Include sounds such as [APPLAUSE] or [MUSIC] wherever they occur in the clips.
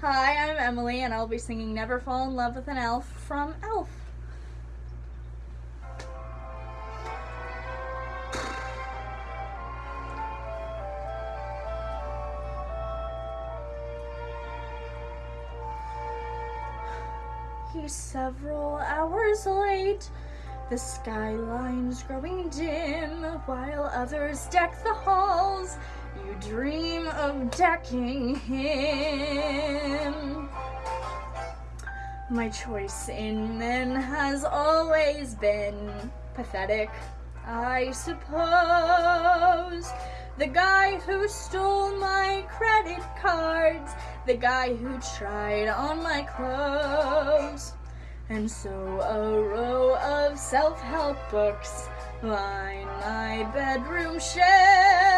Hi, I'm Emily, and I'll be singing Never Fall in Love with an Elf from Elf. [SIGHS] He's several hours late. The skyline's growing dim while others deck the halls. You dream of decking him. My choice in men has always been pathetic, I suppose. The guy who stole my credit cards, the guy who tried on my clothes. And so a row of self-help books line my bedroom shelf.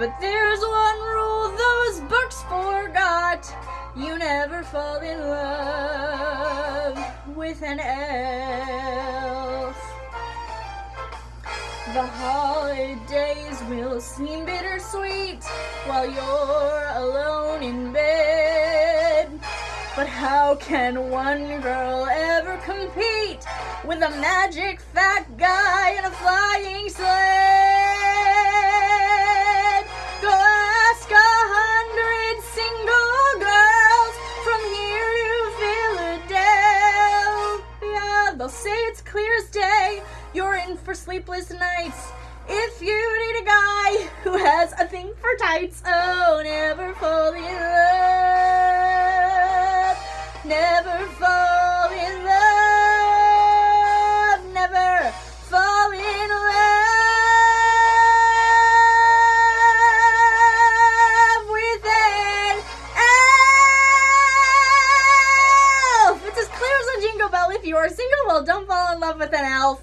But there's one rule those books forgot. You never fall in love with an elf. The holidays will seem bittersweet while you're alone in bed. But how can one girl ever compete with a magic fat guy in a flying sled? Say it's clear as day. You're in for sleepless nights. If you need a guy who has a thing for tights, oh, never fall in love. You are single, well, don't fall in love with an elf.